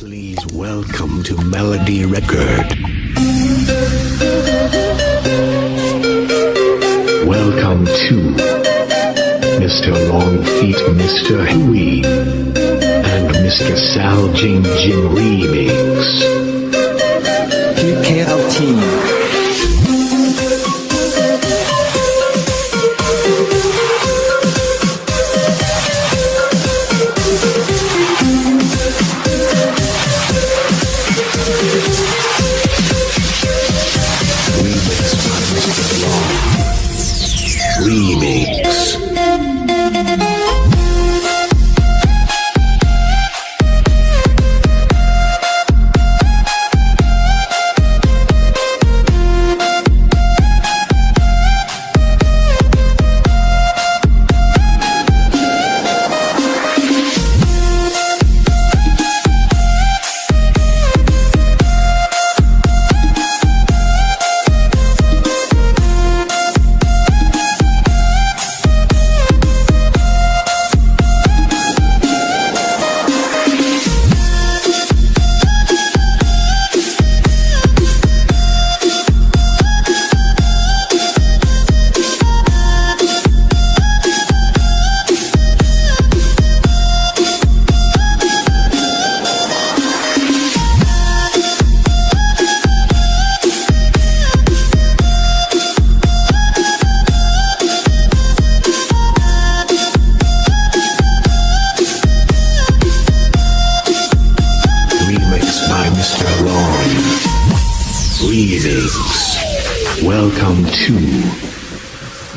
Please welcome to Melody Record. Welcome to Mr. Longfeet, Mr. Huey, and Mr. Sal Jing Jing Remix. PKLT.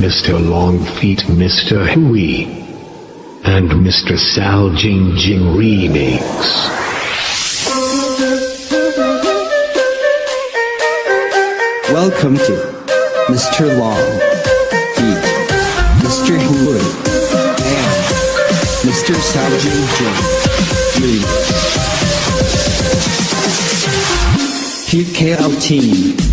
Mr. Longfeet, Mr. Huey, and Mr. Sal Jing Jing Remix. Welcome to Mr. Long, Feet, Mr. Wood, and Mr. Sal Jing Jing. PKLT. លោក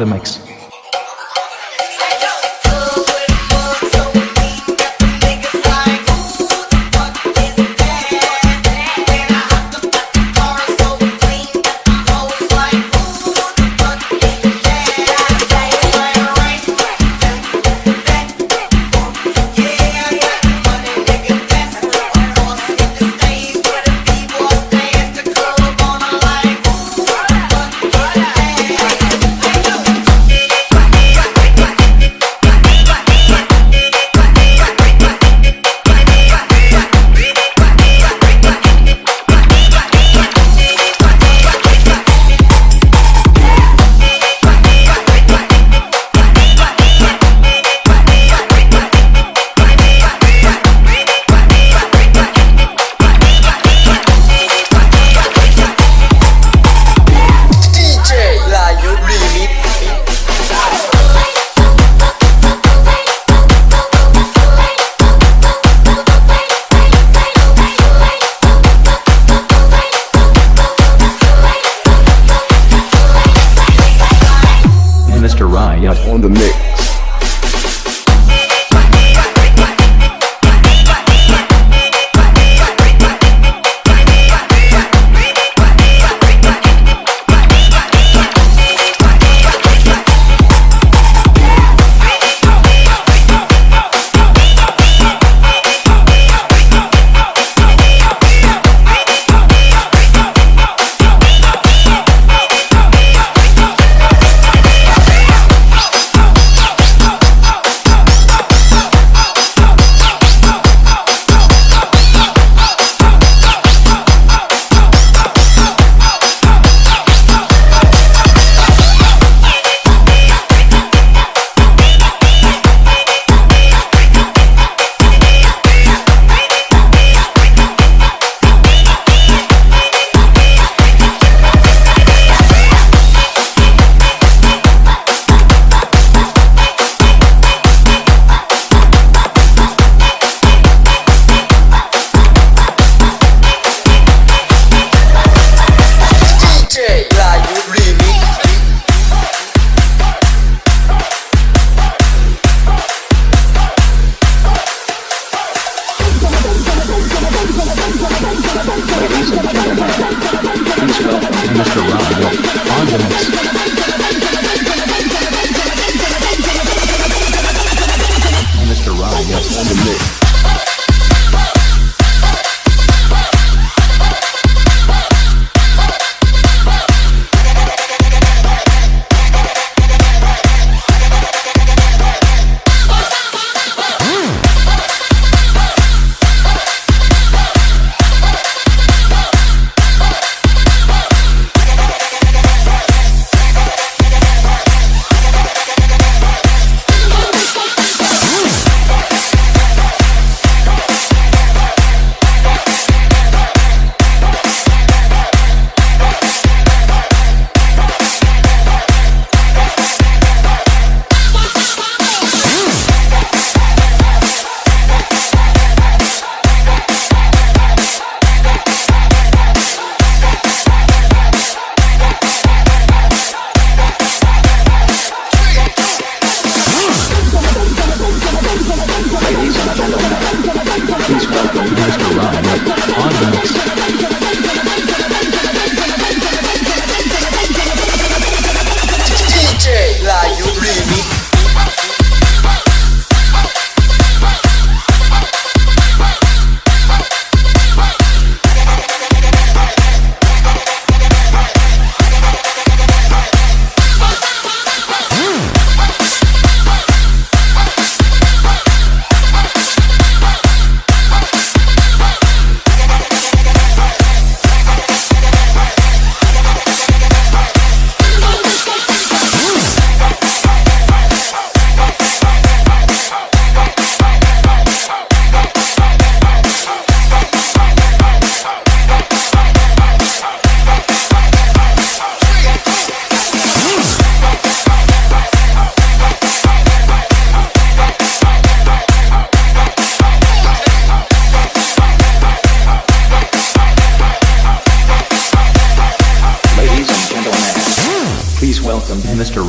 the mix.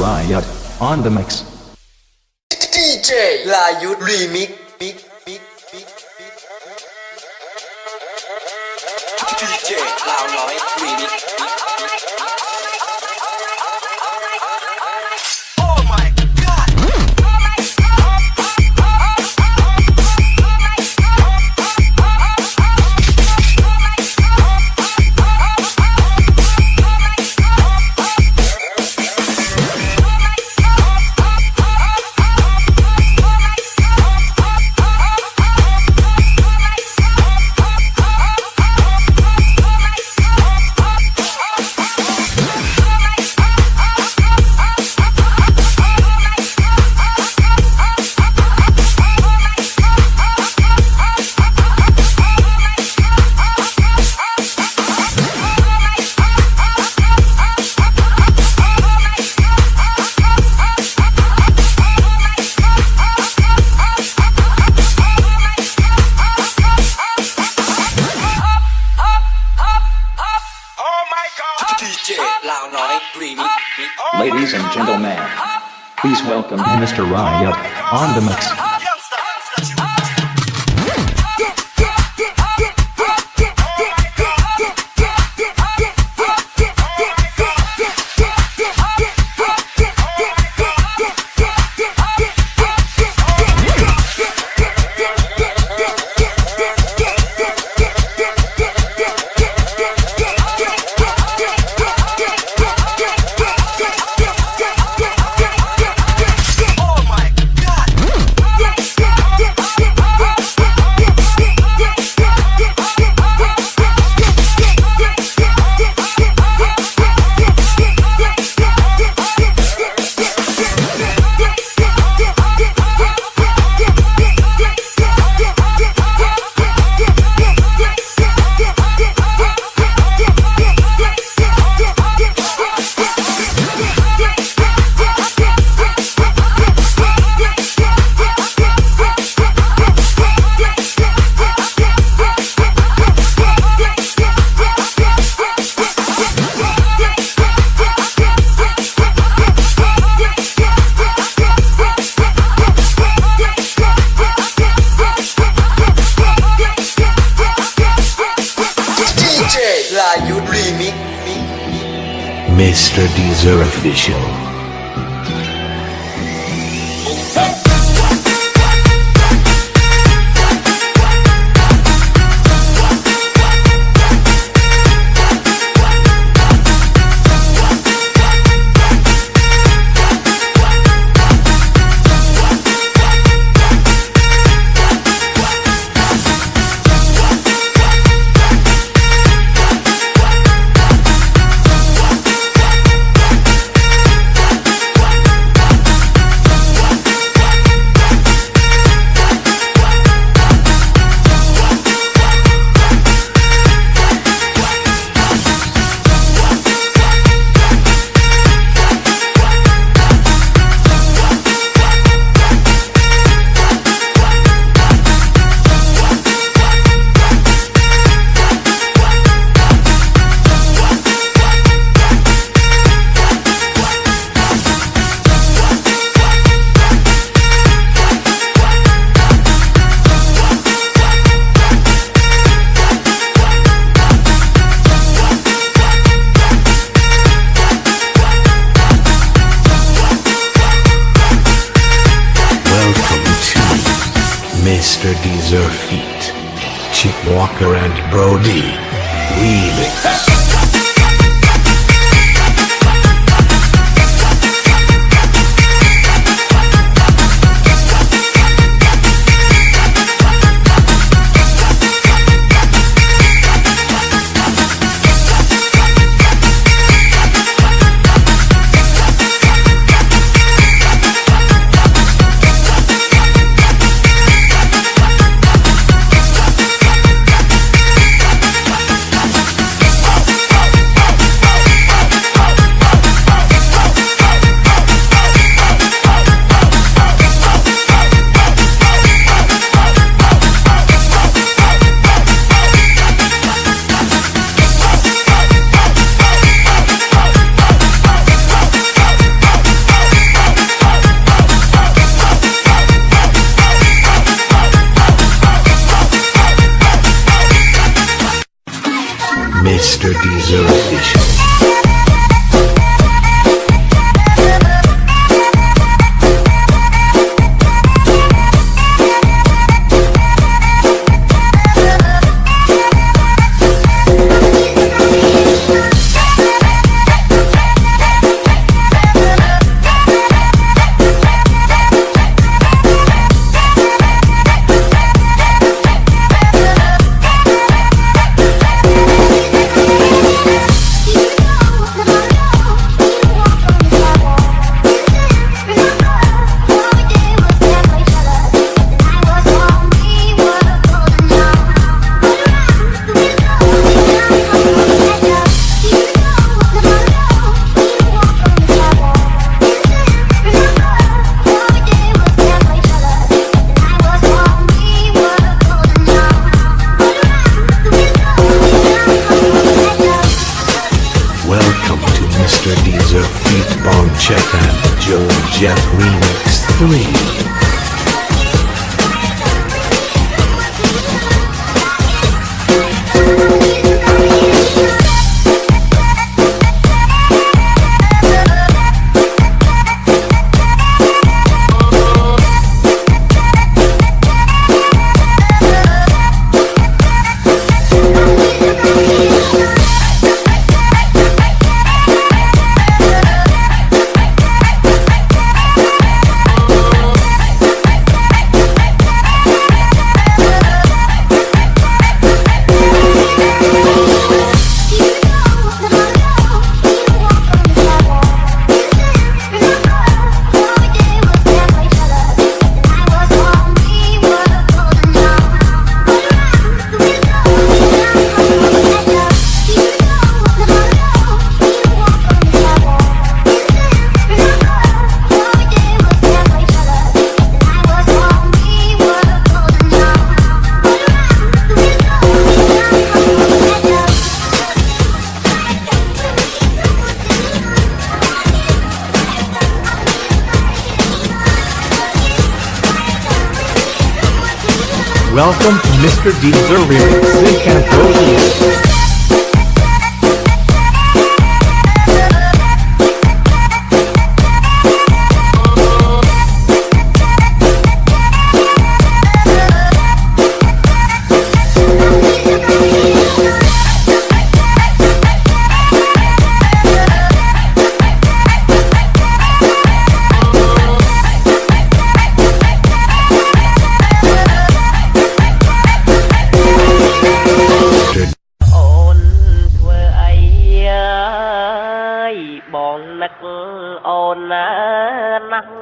Riot on the mix. DJ Riot Remix. DJ Loud Remix. Mr. Deezer Official. Zerfeet, Chip Walker and Brody Remix. Welcome to Mr. Deezer Remix. It can go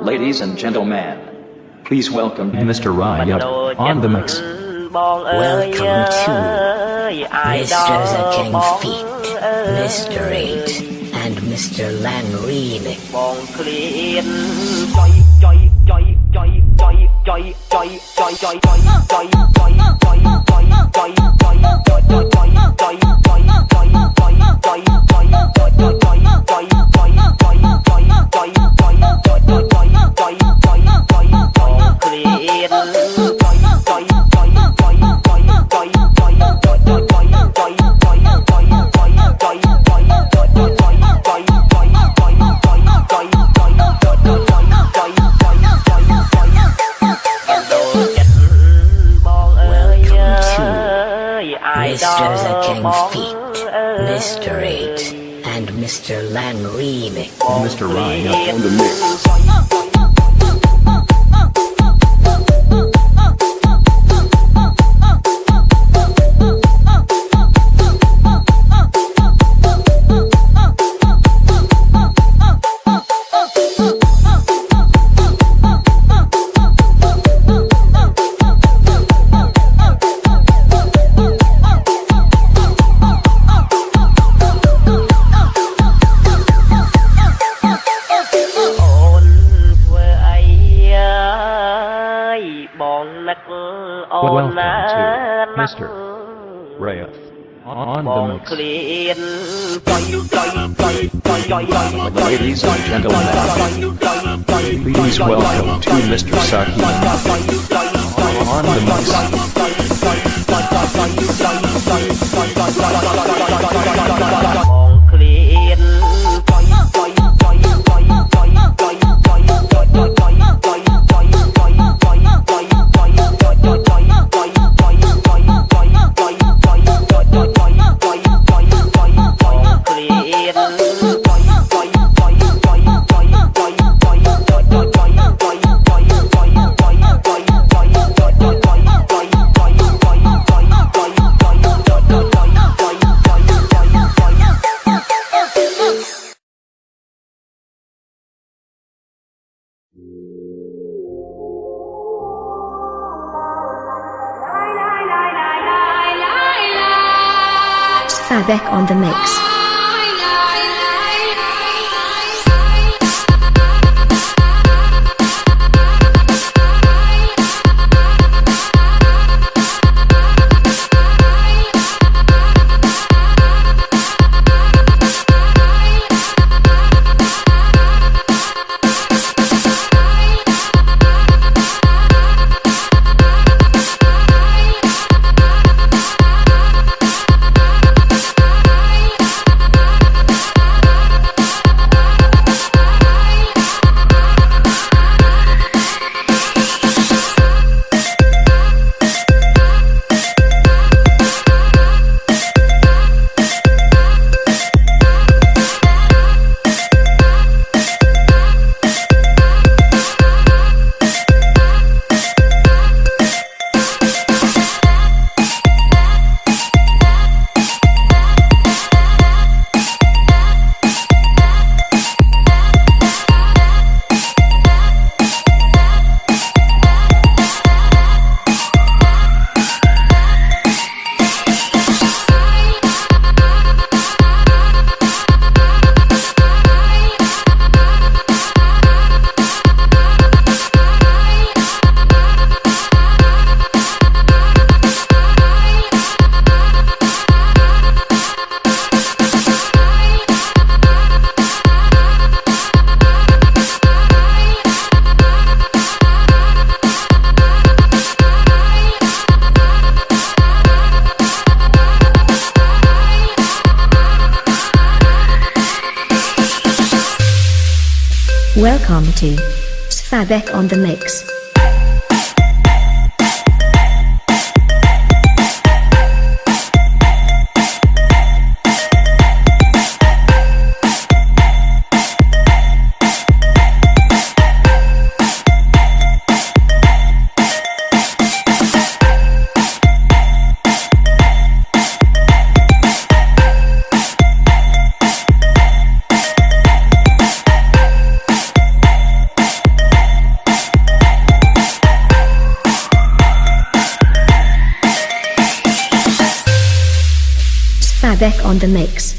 Ladies and gentlemen, please welcome Mr. Riot on the mix. Welcome to Mr. The King Feet, Mr. Eight, and Mr. Lanreen. Mr. Lan remix. Mr. Ryan on the mix. Master Wraith on the mix. Ladies and gentlemen, please welcome to Mr. Saki on the mix. Welcome to Svabek on the Mix. on the mix.